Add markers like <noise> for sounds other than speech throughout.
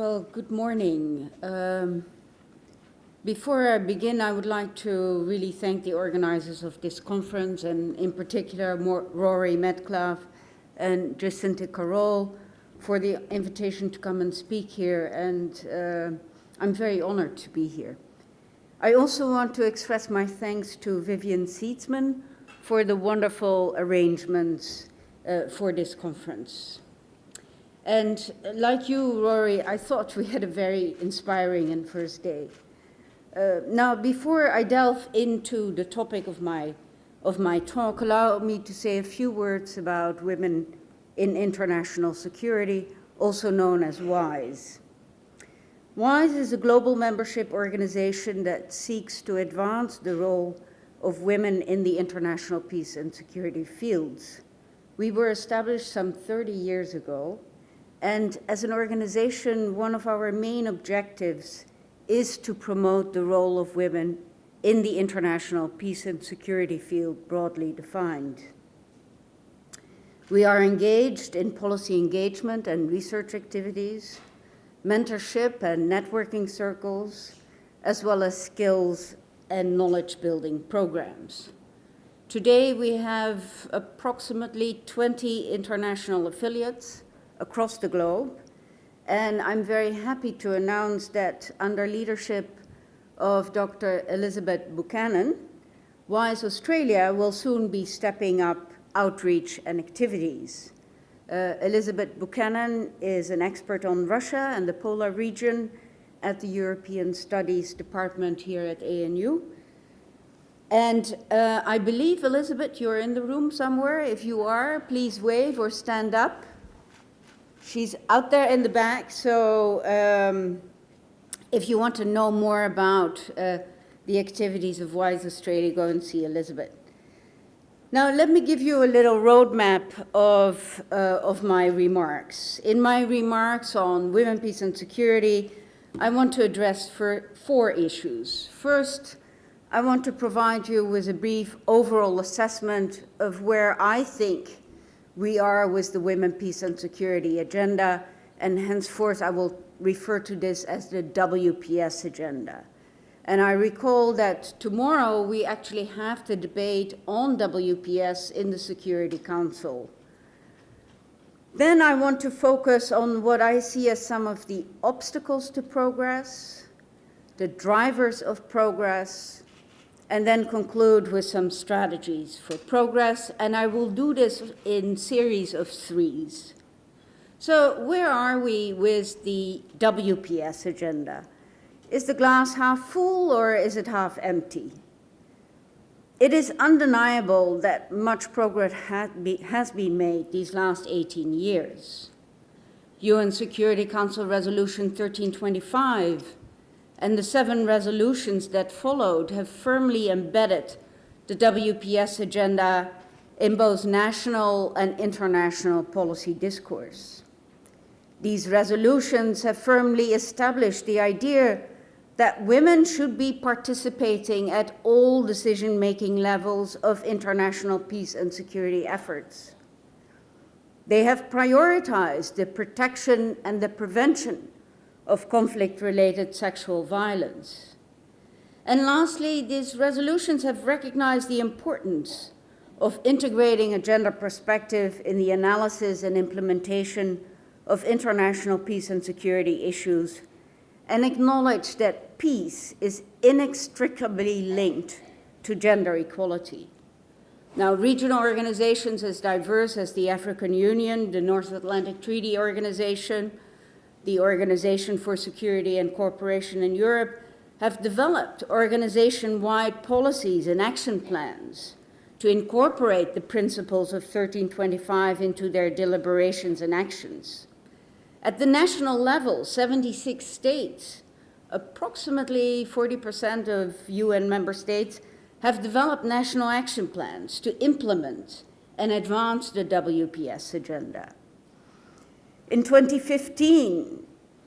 Well, good morning. Um, before I begin, I would like to really thank the organizers of this conference, and in particular, Rory Medcalf and Jacinta Carroll, for the invitation to come and speak here, and uh, I'm very honored to be here. I also want to express my thanks to Vivian Seedsman for the wonderful arrangements uh, for this conference. And like you, Rory, I thought we had a very inspiring and first day. Uh, now, before I delve into the topic of my, of my talk, allow me to say a few words about women in international security, also known as WIIS. WIIS is a global membership organization that seeks to advance the role of women in the international peace and security fields. We were established some 30 years ago, and as an organization, one of our main objectives is to promote the role of women in the international peace and security field broadly defined. We are engaged in policy engagement and research activities, mentorship and networking circles, as well as skills and knowledge building programs. Today we have approximately 20 international affiliates across the globe, and I'm very happy to announce that under leadership of Dr. Elizabeth Buchanan, WIIS Australia will soon be stepping up outreach and activities. Uh, Elizabeth Buchanan is an expert on Russia and the polar region at the European Studies Department here at ANU. And uh, I believe, Elizabeth, you're in the room somewhere. If you are, please wave or stand up. She's out there in the back, so um, if you want to know more about uh, the activities of WIIS Australia, go and see Elizabeth. Now, let me give you a little roadmap of, uh, of my remarks. In my remarks on women, peace, and security, I want to address four issues. First, I want to provide you with a brief overall assessment of where I think we are with the Women, Peace, and Security agenda, and henceforth I will refer to this as the WPS agenda. And I recall that tomorrow we actually have the debate on WPS in the Security Council. Then I want to focus on what I see as some of the obstacles to progress, the drivers of progress, and then conclude with some strategies for progress. And I will do this in series of threes. So where are we with the WPS agenda? Is the glass half full or is it half empty? It is undeniable that much progress has been made these last 18 years. UN Security Council Resolution 1325 and the seven resolutions that followed have firmly embedded the WPS agenda in both national and international policy discourse. These resolutions have firmly established the idea that women should be participating at all decision-making levels of international peace and security efforts. They have prioritized the protection and the prevention of conflict-related sexual violence. And lastly, these resolutions have recognized the importance of integrating a gender perspective in the analysis and implementation of international peace and security issues and acknowledge that peace is inextricably linked to gender equality. Now, regional organizations as diverse as the African Union, the North Atlantic Treaty Organization, the Organization for Security and Cooperation in Europe have developed organization-wide policies and action plans to incorporate the principles of 1325 into their deliberations and actions. At the national level, 76 states, approximately 40% of UN member states, have developed national action plans to implement and advance the WPS agenda. In 2015,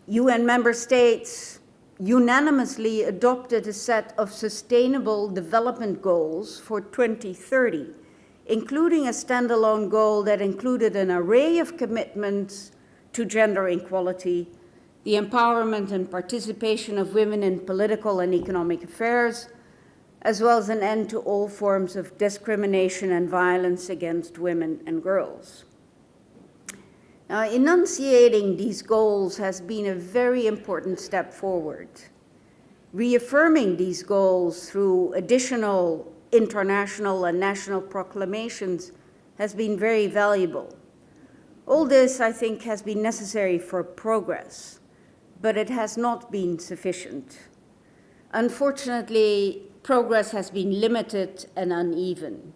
UN member states unanimously adopted a set of sustainable development goals for 2030, including a standalone goal that included an array of commitments to gender equality the empowerment and participation of women in political and economic affairs, as well as an end to all forms of discrimination and violence against women and girls. Now, enunciating these goals has been a very important step forward. Reaffirming these goals through additional international and national proclamations has been very valuable. All this, I think, has been necessary for progress, but it has not been sufficient. Unfortunately, progress has been limited and uneven.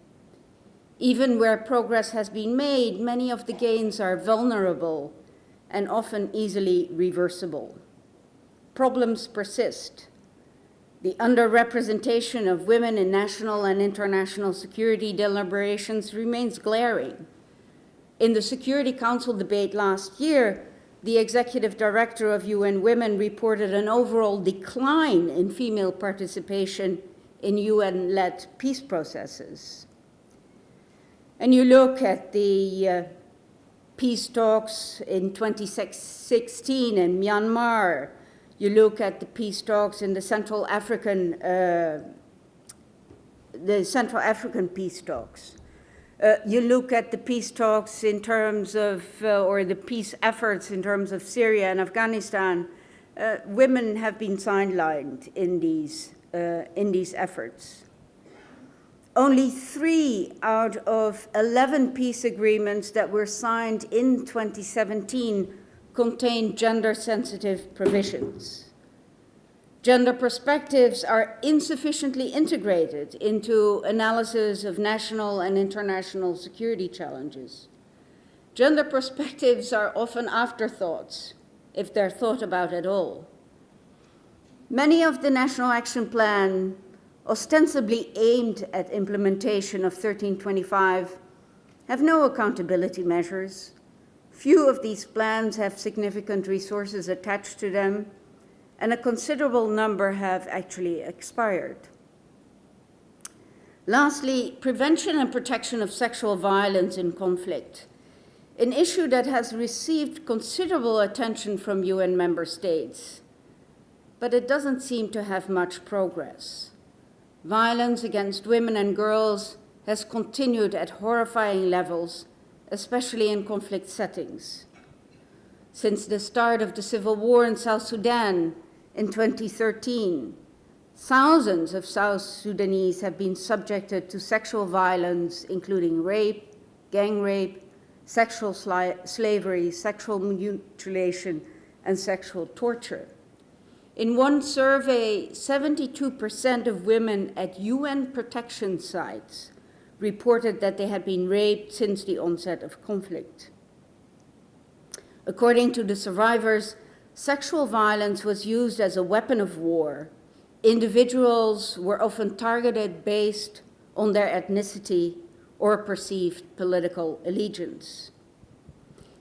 Even where progress has been made, many of the gains are vulnerable and often easily reversible. Problems persist. The underrepresentation of women in national and international security deliberations remains glaring. In the Security Council debate last year, the executive director of UN Women reported an overall decline in female participation in UN-led peace processes. And you look at the uh, peace talks in 2016 in Myanmar, you look at the peace talks in the Central African, uh, the Central African peace talks. Uh, you look at the peace talks in terms of, uh, or the peace efforts in terms of Syria and Afghanistan, uh, women have been sidelined in these, uh, in these efforts. Only three out of 11 peace agreements that were signed in 2017 contain gender-sensitive provisions. Gender perspectives are insufficiently integrated into analysis of national and international security challenges. Gender perspectives are often afterthoughts, if they're thought about at all. Many of the National Action Plan ostensibly aimed at implementation of 1325 have no accountability measures. Few of these plans have significant resources attached to them, and a considerable number have actually expired. Lastly, prevention and protection of sexual violence in conflict, an issue that has received considerable attention from UN member states, but it doesn't seem to have much progress. Violence against women and girls has continued at horrifying levels, especially in conflict settings. Since the start of the civil war in South Sudan, in 2013, thousands of South Sudanese have been subjected to sexual violence, including rape, gang rape, sexual slavery, sexual mutilation, and sexual torture. In one survey, 72% of women at UN protection sites reported that they had been raped since the onset of conflict. According to the survivors, sexual violence was used as a weapon of war. Individuals were often targeted based on their ethnicity or perceived political allegiance.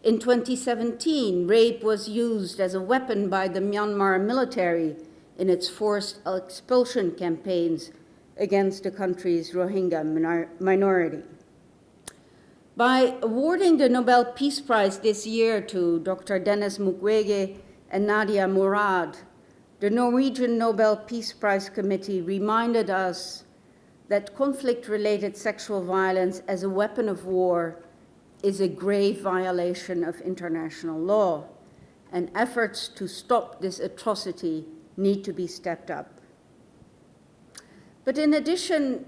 In 2017, rape was used as a weapon by the Myanmar military in its forced expulsion campaigns against the country's Rohingya minor minority. By awarding the Nobel Peace Prize this year to Dr. Denis Mukwege and Nadia Murad, the Norwegian Nobel Peace Prize Committee reminded us that conflict-related sexual violence as a weapon of war is a grave violation of international law, and efforts to stop this atrocity need to be stepped up. But in addition,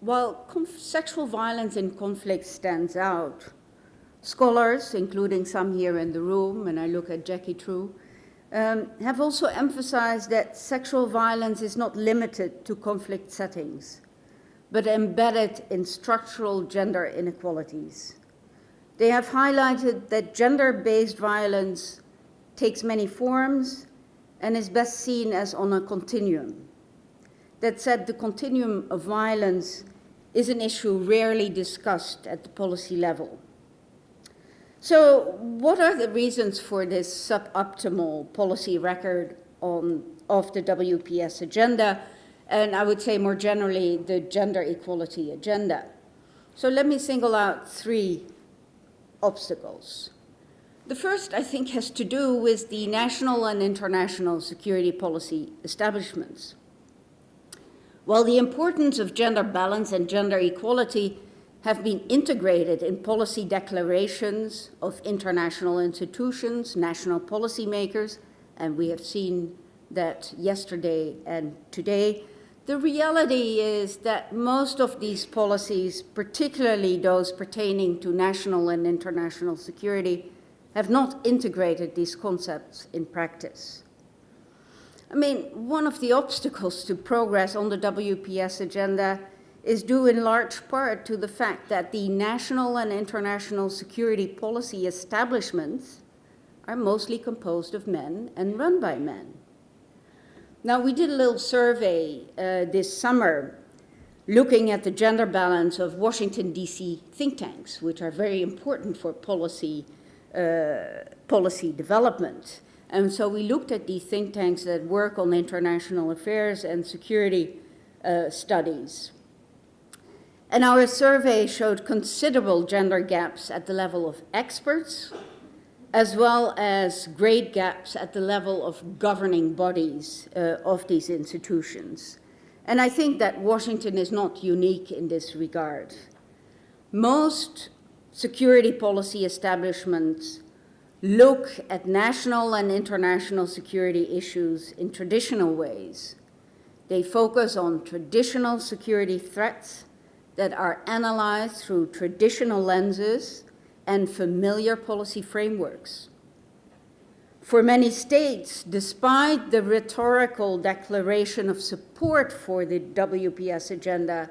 while sexual violence in conflict stands out, scholars, including some here in the room, and I look at Jacqui True, um, have also emphasized that sexual violence is not limited to conflict settings, but embedded in structural gender inequalities. They have highlighted that gender-based violence takes many forms and is best seen as on a continuum. That said, the continuum of violence is an issue rarely discussed at the policy level. So what are the reasons for this suboptimal policy record on, of the WPS agenda? And I would say more generally, the gender equality agenda. So let me single out three obstacles. The first, I think, has to do with the national and international security policy establishments. While the importance of gender balance and gender equality have been integrated in policy declarations of international institutions, national policymakers, and we have seen that yesterday and today, the reality is that most of these policies, particularly those pertaining to national and international security, have not integrated these concepts in practice. I mean, one of the obstacles to progress on the WPS agenda is due in large part to the fact that the national and international security policy establishments are mostly composed of men and run by men. Now, we did a little survey uh, this summer looking at the gender balance of Washington, D.C. think tanks, which are very important for policy, uh, policy development. And so we looked at these think tanks that work on international affairs and security uh, studies. And our survey showed considerable gender gaps at the level of experts, as well as great gaps at the level of governing bodies uh, of these institutions. And I think that Washington is not unique in this regard. Most security policy establishments look at national and international security issues in traditional ways. They focus on traditional security threats that are analyzed through traditional lenses and familiar policy frameworks. For many states, despite the rhetorical declaration of support for the WPS agenda,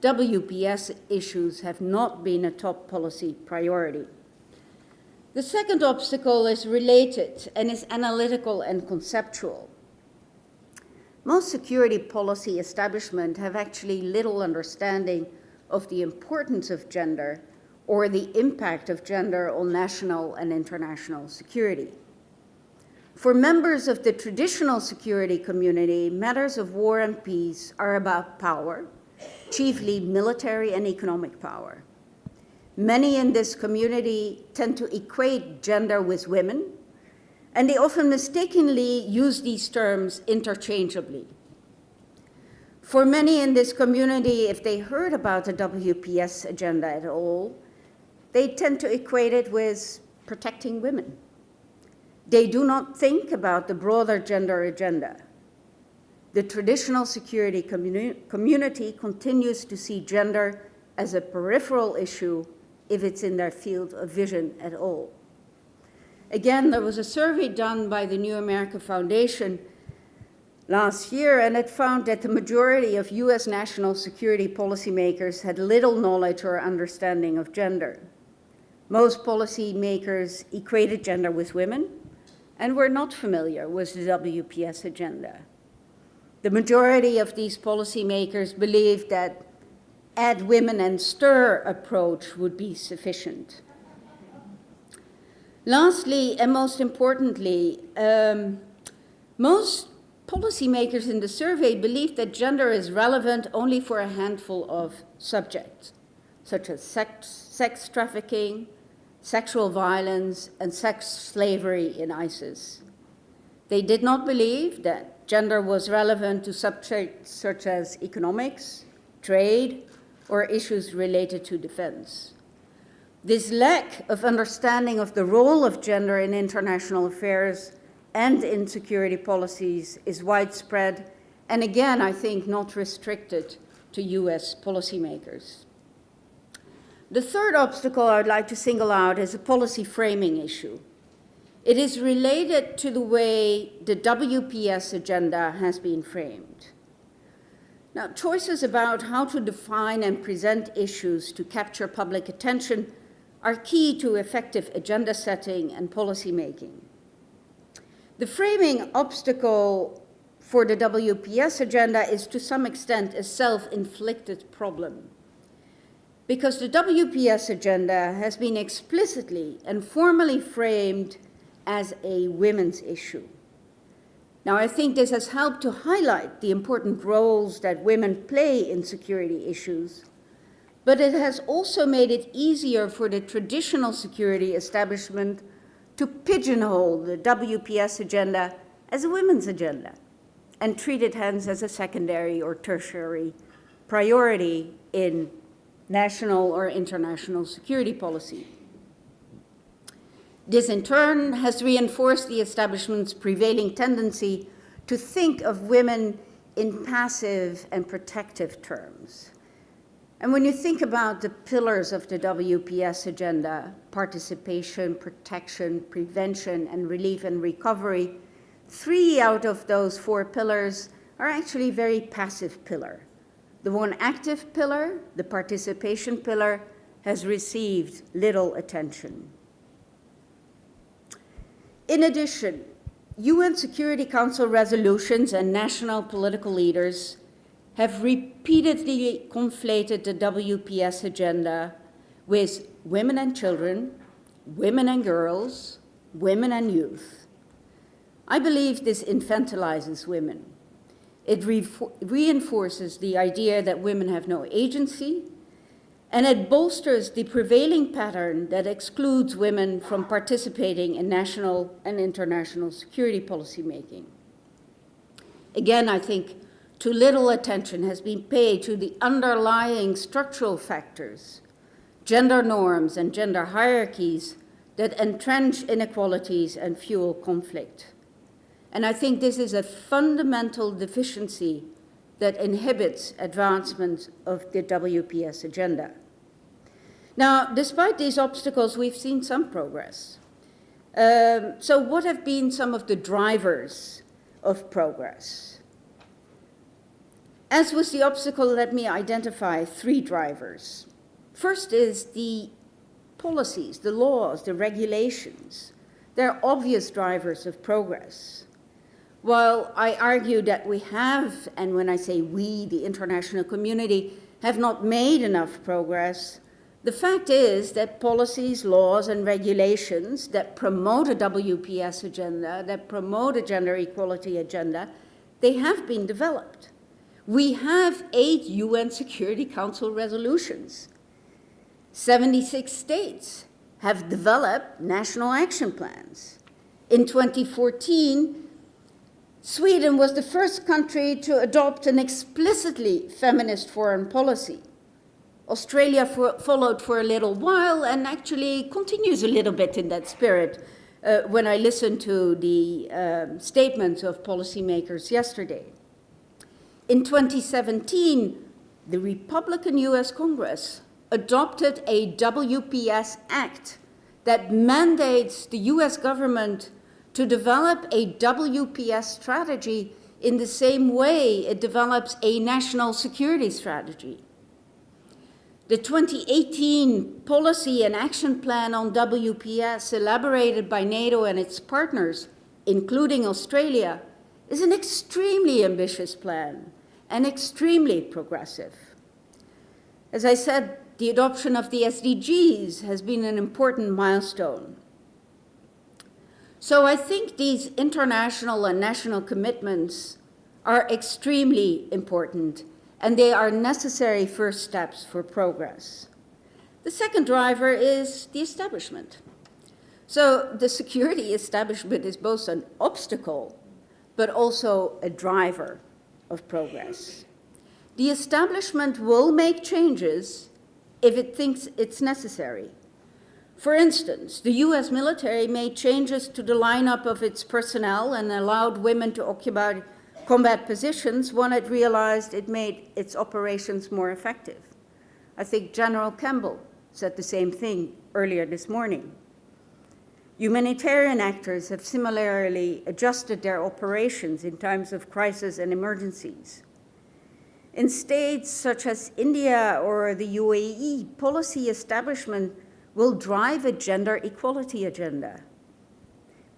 WPS issues have not been a top policy priority. The second obstacle is related and is analytical and conceptual. Most security policy establishments have actually little understanding of the importance of gender or the impact of gender on national and international security. For members of the traditional security community, matters of war and peace are about power, chiefly military and economic power. Many in this community tend to equate gender with women, and they often mistakenly use these terms interchangeably. For many in this community, if they heard about the WPS agenda at all, they tend to equate it with protecting women. They do not think about the broader gender agenda. The traditional security communi community continues to see gender as a peripheral issue if it's in their field of vision at all. Again, there was a survey done by the New America Foundation last year, and it found that the majority of US national security policymakers had little knowledge or understanding of gender. Most policymakers equated gender with women and were not familiar with the WPS agenda. The majority of these policymakers believed that add women and stir approach would be sufficient. Lastly, and most importantly, um, most policymakers in the survey believe that gender is relevant only for a handful of subjects, such as sex, sex trafficking, sexual violence, and sex slavery in ISIS. They did not believe that gender was relevant to subjects such as economics, trade, or issues related to defense. This lack of understanding of the role of gender in international affairs and in security policies is widespread, and again, I think not restricted to US policymakers. The third obstacle I'd like to single out is a policy framing issue. It is related to the way the WPS agenda has been framed. Now, choices about how to define and present issues to capture public attention are key to effective agenda setting and policy making. The framing obstacle for the WPS agenda is to some extent a self-inflicted problem because the WPS agenda has been explicitly and formally framed as a women's issue. Now, I think this has helped to highlight the important roles that women play in security issues, but it has also made it easier for the traditional security establishment to pigeonhole the WPS agenda as a women's agenda and treat it hence as a secondary or tertiary priority in national or international security policy. This in turn has reinforced the establishment's prevailing tendency to think of women in passive and protective terms. And when you think about the pillars of the WPS agenda, participation, protection, prevention, and relief and recovery, three out of those four pillars are actually very passive pillar. The one active pillar, the participation pillar, has received little attention. In addition, UN Security Council resolutions and national political leaders have repeatedly conflated the WPS agenda with women and children, women and girls, women and youth. I believe this infantilizes women. It re reinforces the idea that women have no agency, and it bolsters the prevailing pattern that excludes women from participating in national and international security policy making. Again, I think too little attention has been paid to the underlying structural factors, gender norms and gender hierarchies that entrench inequalities and fuel conflict. And I think this is a fundamental deficiency that inhibits advancement of the WPS agenda. Now, despite these obstacles, we've seen some progress. Um, so what have been some of the drivers of progress? As with the obstacle, let me identify three drivers. First is the policies, the laws, the regulations. They're obvious drivers of progress. While I argue that we have, and when I say we, the international community, have not made enough progress, the fact is that policies, laws, and regulations that promote a WPS agenda, that promote a gender equality agenda, they have been developed. We have eight UN Security Council resolutions. 76 states have developed national action plans. In 2014, Sweden was the first country to adopt an explicitly feminist foreign policy. Australia for, followed for a little while and actually continues a little bit in that spirit uh, when I listened to the uh, statements of policymakers yesterday. In 2017, the Republican US Congress adopted a WPS Act that mandates the US government to develop a WPS strategy in the same way it develops a national security strategy. The 2018 Policy and Action Plan on WPS elaborated by NATO and its partners, including Australia, is an extremely ambitious plan and extremely progressive. As I said, the adoption of the SDGs has been an important milestone. So I think these international and national commitments are extremely important and they are necessary first steps for progress. The second driver is the establishment. So the security <laughs> establishment is both an obstacle, but also a driver of progress. The establishment will make changes if it thinks it's necessary. For instance, the US military made changes to the lineup of its personnel and allowed women to occupy combat positions when it realized it made its operations more effective. I think General Campbell said the same thing earlier this morning. Humanitarian actors have similarly adjusted their operations in times of crisis and emergencies. In states such as India or the UAE, policy establishment will drive a gender equality agenda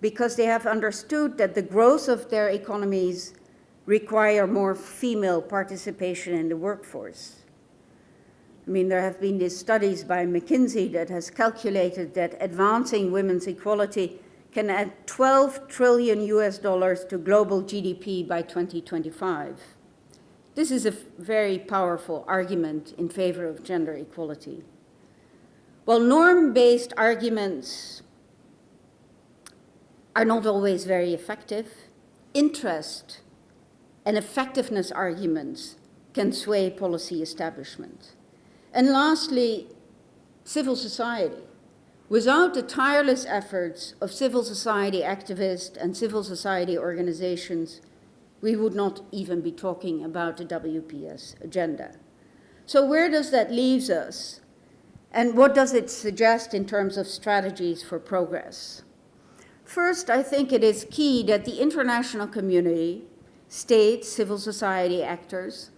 because they have understood that the growth of their economies require more female participation in the workforce. I mean, there have been these studies by McKinsey that has calculated that advancing women's equality can add 12 trillion US dollars to global GDP by 2025. This is a very powerful argument in favor of gender equality. While norm-based arguments are not always very effective. Interest and effectiveness arguments can sway policy establishment. And lastly, civil society. Without the tireless efforts of civil society activists and civil society organizations, we would not even be talking about the WPS agenda. So where does that leave us? And what does it suggest in terms of strategies for progress? First, I think it is key that the international community, states, civil society actors,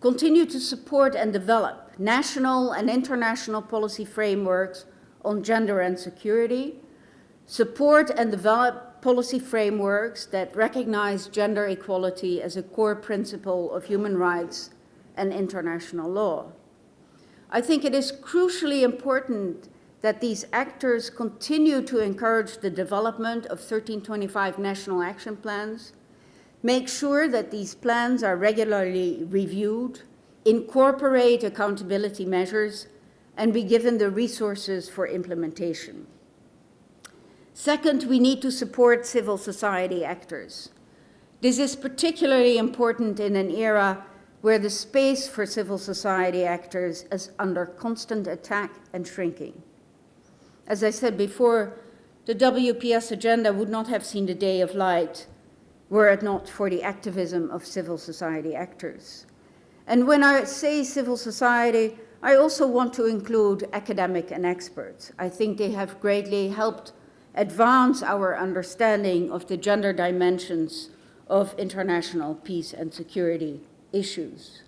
continue to support and develop national and international policy frameworks on gender and security, support and develop policy frameworks that recognize gender equality as a core principle of human rights and international law. I think it is crucially important that these actors continue to encourage the development of 1325 national action plans, make sure that these plans are regularly reviewed, incorporate accountability measures, and be given the resources for implementation. Second, we need to support civil society actors. This is particularly important in an era where the space for civil society actors is under constant attack and shrinking. As I said before, the WPS agenda would not have seen the day of light were it not for the activism of civil society actors. And when I say civil society, I also want to include academic and experts. I think they have greatly helped advance our understanding of the gender dimensions of international peace and security issues.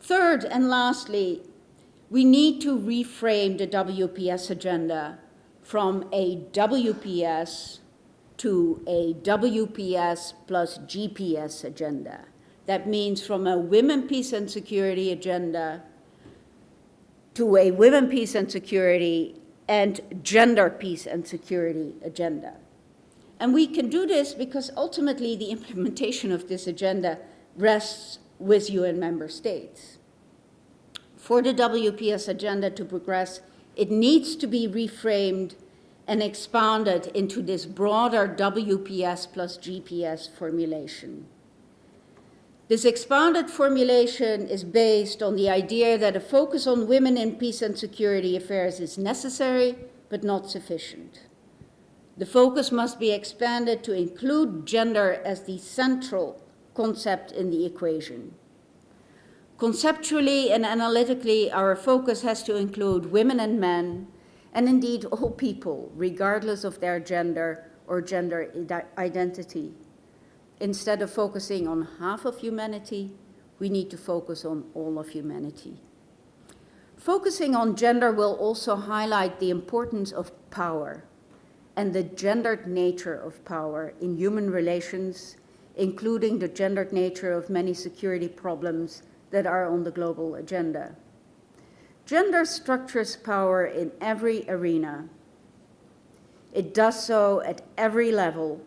Third and lastly, we need to reframe the WPS agenda from a WPS to a WPS plus GPS agenda. That means from a women, peace and security agenda to a women, peace and security and gender peace and security agenda. And we can do this because ultimately the implementation of this agenda rests with UN member states. For the WPS agenda to progress, it needs to be reframed and expanded into this broader WPS plus GPS formulation. This expanded formulation is based on the idea that a focus on women in peace and security affairs is necessary, but not sufficient. The focus must be expanded to include gender as the central concept in the equation. Conceptually and analytically, our focus has to include women and men, and indeed all people, regardless of their gender or gender identity. Instead of focusing on half of humanity, we need to focus on all of humanity. Focusing on gender will also highlight the importance of power and the gendered nature of power in human relations including the gendered nature of many security problems that are on the global agenda. Gender structures power in every arena. It does so at every level.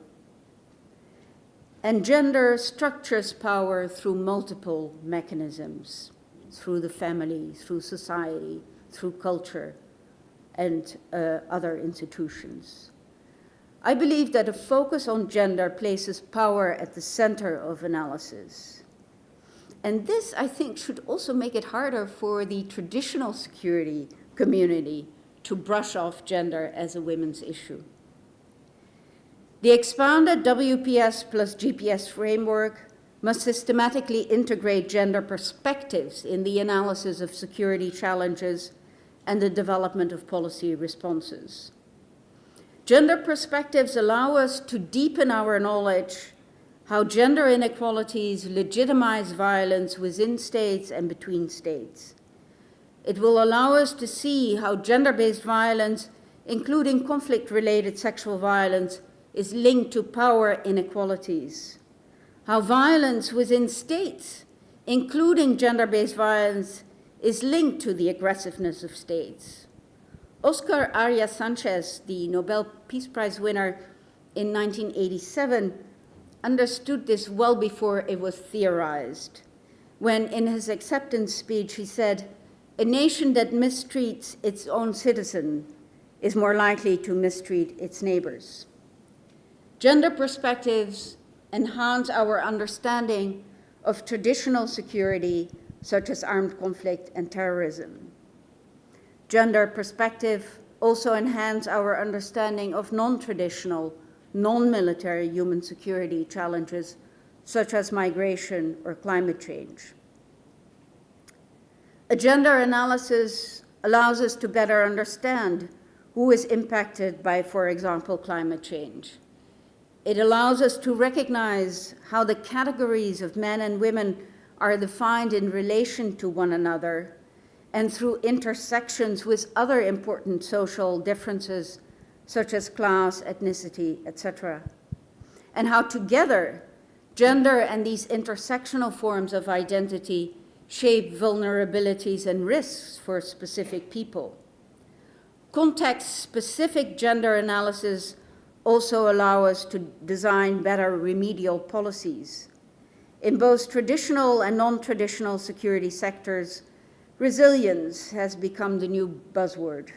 And gender structures power through multiple mechanisms, through the family, through society, through culture, and uh, other institutions. I believe that a focus on gender places power at the center of analysis. And this, I think, should also make it harder for the traditional security community to brush off gender as a women's issue. The expanded WPS plus GPS framework must systematically integrate gender perspectives in the analysis of security challenges and the development of policy responses. Gender perspectives allow us to deepen our knowledge how gender inequalities legitimize violence within states and between states. It will allow us to see how gender-based violence, including conflict-related sexual violence, is linked to power inequalities. How violence within states, including gender-based violence, is linked to the aggressiveness of states Oscar Arias Sanchez, the Nobel Peace Prize winner in 1987, understood this well before it was theorized, when in his acceptance speech he said, a nation that mistreats its own citizen is more likely to mistreat its neighbors. Gender perspectives enhance our understanding of traditional security, such as armed conflict and terrorism. Gender perspective also enhance our understanding of non-traditional, non-military human security challenges, such as migration or climate change. A gender analysis allows us to better understand who is impacted by, for example, climate change. It allows us to recognize how the categories of men and women are defined in relation to one another and through intersections with other important social differences such as class, ethnicity, etc. And how together gender and these intersectional forms of identity shape vulnerabilities and risks for specific people. Context-specific gender analysis also allow us to design better remedial policies. In both traditional and non-traditional security sectors, resilience has become the new buzzword.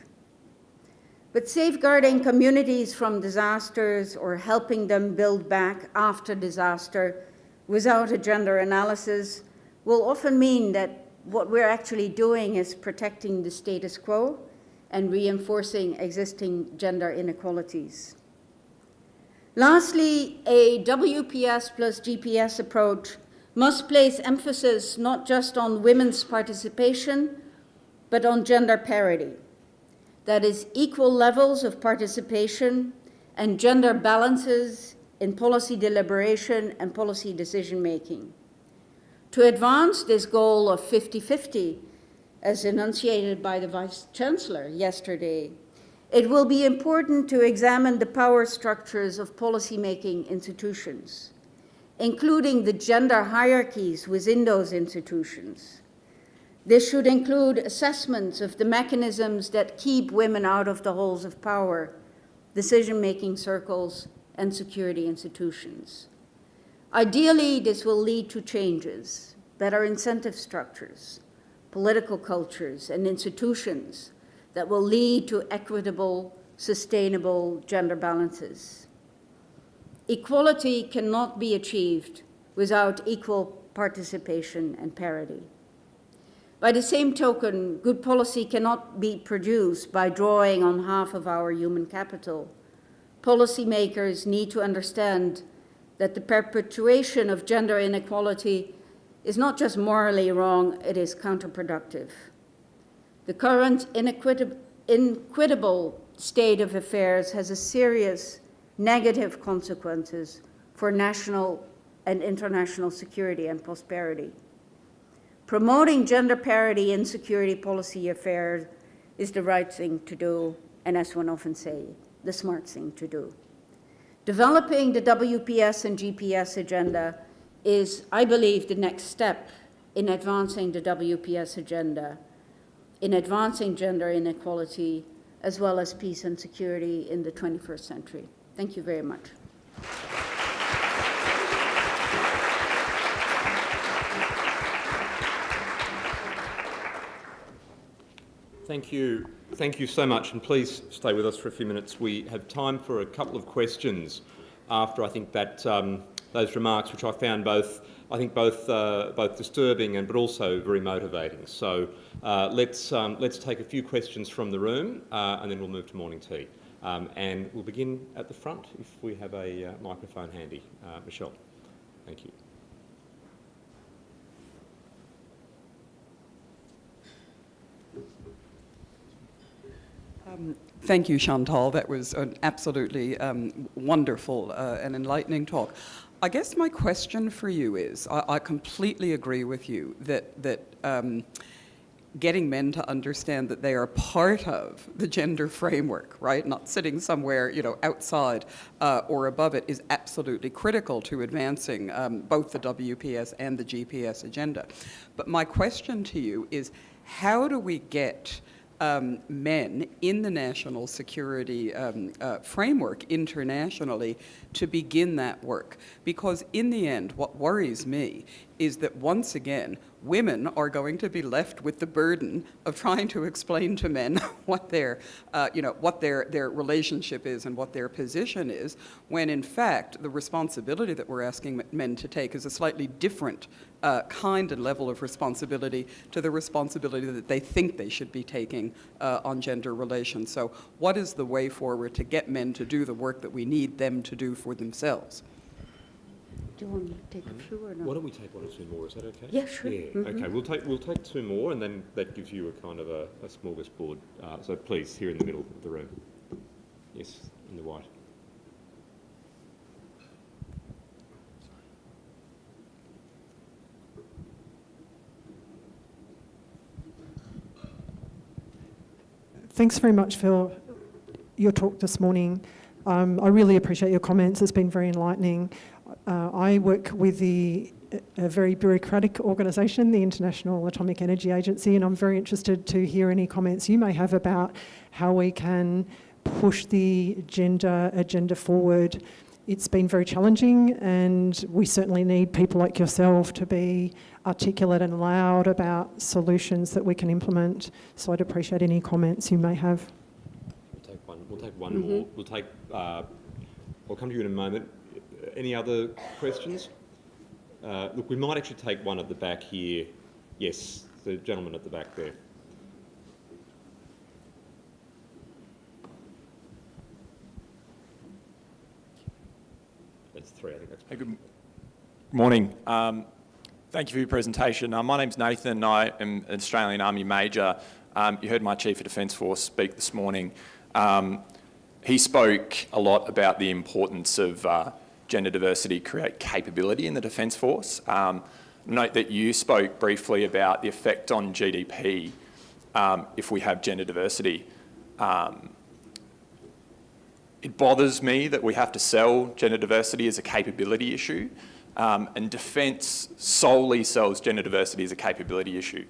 But safeguarding communities from disasters or helping them build back after disaster without a gender analysis will often mean that what we're actually doing is protecting the status quo and reinforcing existing gender inequalities. Lastly, a WPS plus GPS approach must place emphasis not just on women's participation, but on gender parity. That is equal levels of participation and gender balances in policy deliberation and policy decision making. To advance this goal of 50-50, as enunciated by the Vice Chancellor yesterday, it will be important to examine the power structures of policymaking institutions, including the gender hierarchies within those institutions. This should include assessments of the mechanisms that keep women out of the halls of power, decision-making circles, and security institutions. Ideally, this will lead to changes, better incentive structures, political cultures, and institutions that will lead to equitable, sustainable gender balances. Equality cannot be achieved without equal participation and parity. By the same token, good policy cannot be produced by drawing on half of our human capital. Policymakers need to understand that the perpetuation of gender inequality is not just morally wrong, it is counterproductive. The current inequitable state of affairs has a serious negative consequences for national and international security and prosperity. Promoting gender parity in security policy affairs is the right thing to do, and as one often say, the smart thing to do. Developing the WPS and GPS agenda is, I believe, the next step in advancing the WPS agenda, in advancing gender inequality, as well as peace and security in the 21st century. Thank you very much. Thank you. Thank you so much, and please stay with us for a few minutes. We have time for a couple of questions after I think that um, those remarks, which I found both, I think both uh, both disturbing and but also very motivating. So uh, let's um, let's take a few questions from the room, uh, and then we'll move to morning tea. Um, and we'll begin at the front if we have a uh, microphone handy. Uh, Michelle, thank you. Um, thank you, Chantal. That was an absolutely um, wonderful uh, and enlightening talk. I guess my question for you is, I, I completely agree with you that, that um, getting men to understand that they are part of the gender framework, right, not sitting somewhere, you know, outside uh, or above it is absolutely critical to advancing um, both the WPS and the GPS agenda. But my question to you is, how do we get um, men in the national security um, uh, framework internationally to begin that work. Because in the end, what worries me is that once again, women are going to be left with the burden of trying to explain to men <laughs> what their, uh, you know, what their, their relationship is and what their position is, when in fact the responsibility that we're asking men to take is a slightly different uh, kind and level of responsibility to the responsibility that they think they should be taking uh, on gender relations. So what is the way forward to get men to do the work that we need them to do for themselves? Do you want to take a few or Why don't we take one or two more? Is that okay? Yeah, sure. Yeah. Mhm. Okay. We'll take we'll take two more, and then that gives you a kind of a, a smorgasbord. Uh, so please, here in the middle of the room. Yes, in the white. Thanks very much for your talk this morning. Um, I really appreciate your comments. It's been very enlightening. Uh, I work with the a very bureaucratic organisation, the International Atomic Energy Agency, and I'm very interested to hear any comments you may have about how we can push the gender agenda forward. It's been very challenging, and we certainly need people like yourself to be articulate and loud about solutions that we can implement. So I'd appreciate any comments you may have. We'll take one. We'll take one more. We'll take. Uh, I'll come to you in a moment. Any other questions? Uh, look, we might actually take one at the back here. Yes, the gentleman at the back there. That's three. I think that's. Hey, Good morning. Um, Thank you for your presentation. Uh, My name's Nathan. I am an Australian Army Major. Um, You heard my Chief of Defence Force speak this morning. Um, He spoke a lot about the importance of uh, gender diversity create capability in the Defence Force. Um, Note that you spoke briefly about the effect on GDP um, if we have gender diversity. Um, it bothers me that we have to sell gender diversity as a capability issue, um, and defence solely sells gender diversity as a capability issue.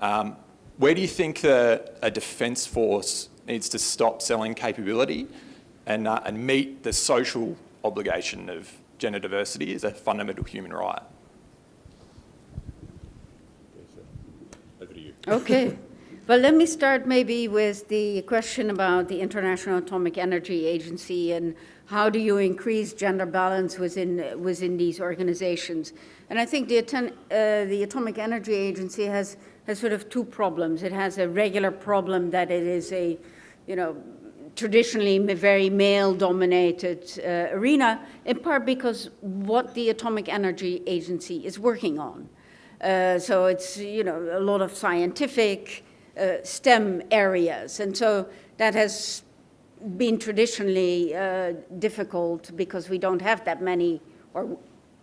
Um, where do you think a defence force needs to stop selling capability and, uh, and meet the social obligation of gender diversity is a fundamental human right? Over to you. Okay. Well, let me start maybe with the question about the International Atomic Energy Agency and how do you increase gender balance within, within these organizations. And I think the, uh, the Atomic Energy Agency has, has sort of two problems. It has a regular problem that it is a, you know, traditionally very male-dominated uh, arena, in part because what the Atomic Energy Agency is working on. Uh, so it's, you know, a lot of scientific uh, STEM areas. And so that has been traditionally uh, difficult because we don't have that many, or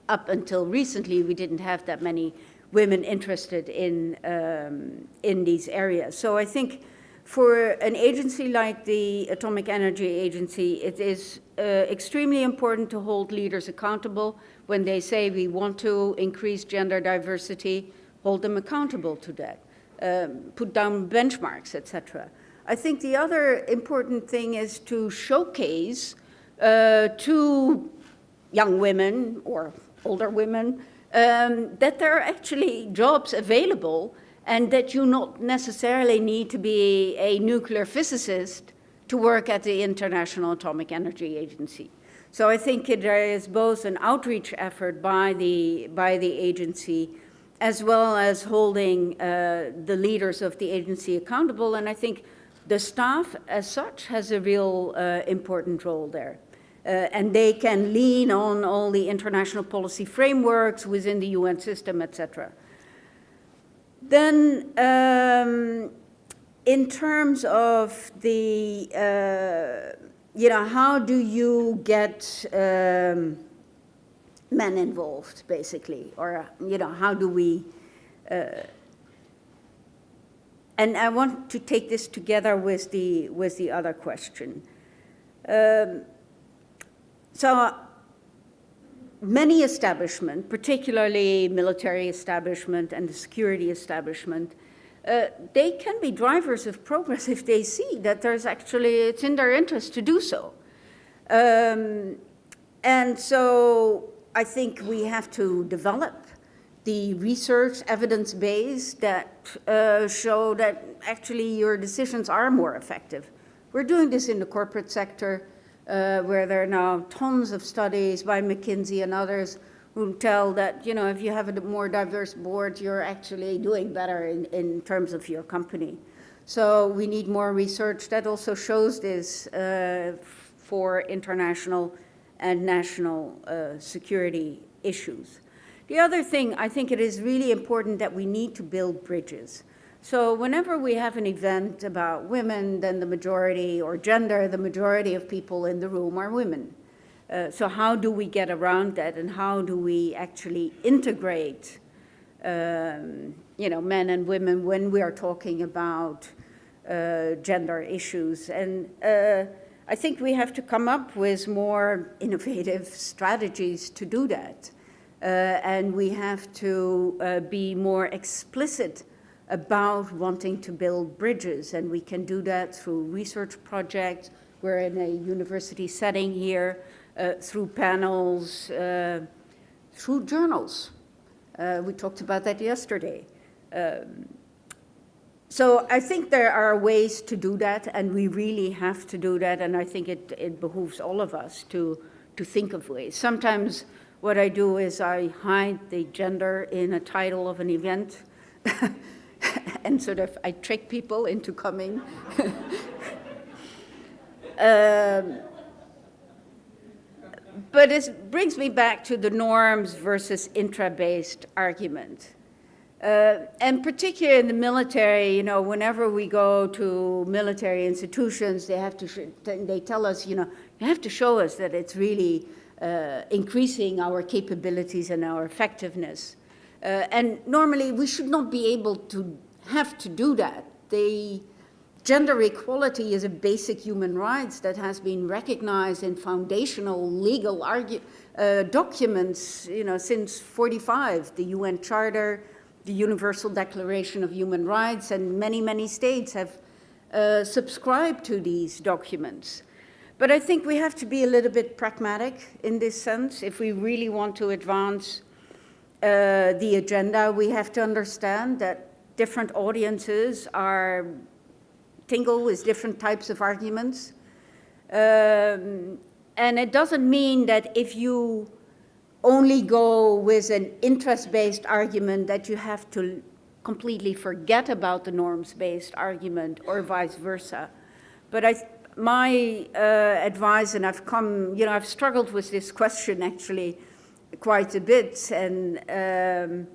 up until recently, we didn't have that many women interested in, um, in these areas. So I think for an agency like the Atomic Energy Agency, it is uh, extremely important to hold leaders accountable when they say we want to increase gender diversity, hold them accountable to that, um, put down benchmarks, etc. I think the other important thing is to showcase uh, to young women or older women um, that there are actually jobs available and that you not necessarily need to be a nuclear physicist to work at the International Atomic Energy Agency. So I think it- there is both an outreach effort by the, by the agency as well as holding uh, the leaders of the agency accountable. And I think the staff as such has a real uh, important role there. Uh, and they can lean on all the international policy frameworks within the UN system, et cetera. Then, um, in terms of the, uh, you know, how do you get um, men involved, basically, or you know, how do we? Uh, and I want to take this together with the with the other question. Um, so many establishment, particularly military establishment and the security establishment, uh, they can be drivers of progress if they see that there's actually, it's in their interest to do so. Um, and so I think we have to develop the research evidence base that uh, show that actually your decisions are more effective. We're doing this in the corporate sector, uh, where there are now tons of studies by McKinsey and others who tell that, you know, if you have a more diverse board, you're actually doing better in, in terms of your company. So we need more research that also shows this uh, for international and national uh, security issues. The other thing, I think it is really important that we need to build bridges. So whenever we have an event about women, then the majority, or gender, the majority of people in the room are women. Uh, so how do we get around that and how do we actually integrate um, you know, men and women when we are talking about uh, gender issues? And uh, I think we have to come up with more innovative strategies to do that. Uh, and we have to uh, be more explicit about wanting to build bridges. And we can do that through research projects. We're in a university setting here, uh, through panels, uh, through journals. Uh, we talked about that yesterday. Um, so I think there are ways to do that, and we really have to do that, and I think it, it behooves all of us to, to think of ways. Sometimes what I do is I hide the gender in a title of an event, <laughs> and sort of I trick people into coming. <laughs> um, but it brings me back to the norms versus interest-based argument. Uh, and particularly in the military, you know, whenever we go to military institutions, they have to, they tell us, you know, you have to show us that it's really uh, increasing our capabilities and our effectiveness. Uh, and normally we should not be able to have to do that. The gender equality is a basic human rights that has been recognized in foundational legal uh, documents, you know, since 45, the UN Charter, the Universal Declaration of Human Rights, and many, many states have uh, subscribed to these documents. But I think we have to be a little bit pragmatic in this sense. If we really want to advance uh, the agenda, we have to understand that different audiences are tingle with different types of arguments. Um, and it doesn't mean that if you only go with an interest-based argument that you have to completely forget about the norms-based argument or vice versa. But I, my uh, advice, and I've come, you know, I've struggled with this question actually quite a bit, and um,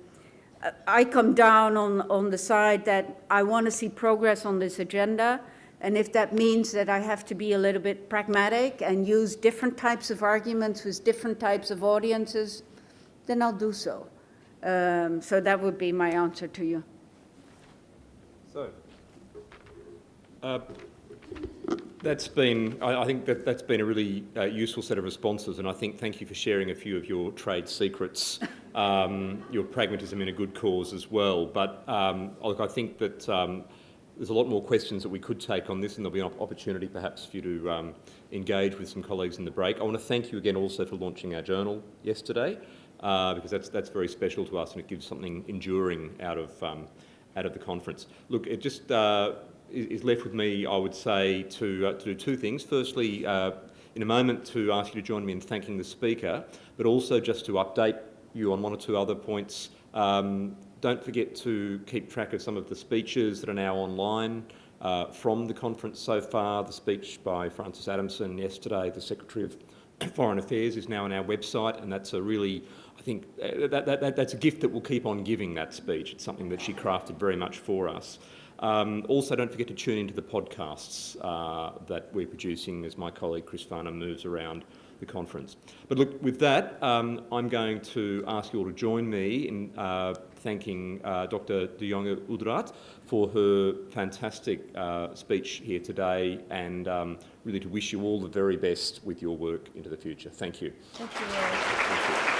I come down on, on the side that I want to see progress on this agenda, and if that means that I have to be a little bit pragmatic and use different types of arguments with different types of audiences, then I'll do so. Um, so that would be my answer to you. So, uh, that's been, I, I, think that that's been a really uh, useful set of responses, and I think thank you for sharing a few of your trade secrets, <laughs> um, your pragmatism in a good cause as well. But um, look, I think that um, there's a lot more questions that we could take on this and there'll be an opportunity perhaps for you to um, engage with some colleagues in the break. I want to thank you again also for launching our journal yesterday uh, because that's, that's very special to us and it gives something enduring out of, um, out of the conference. Look, it just uh, is left with me, I would say, to, uh, to do two things. Firstly, uh, in a moment to ask you to join me in thanking the speaker, but also just to update you on one or two other points um, don't forget to keep track of some of the speeches that are now online uh, from the conference so far. The speech by Frances Adamson yesterday, the Secretary of <coughs> Foreign Affairs, is now on our website, and that's a really, I think, uh, that, that, that, that's a gift that will keep on giving that speech. It's something that she crafted very much for us. Um, also, don't forget to tune into the podcasts uh, that we're producing as my colleague Chris Farnham moves around the conference. But look, with that, um, I'm going to ask you all to join me in uh, thanking uh, Dr. De Jonge Oudraat for her fantastic uh, speech here today and um, really to wish you all the very best with your work into the future. Thank you. Thank you. Thank you.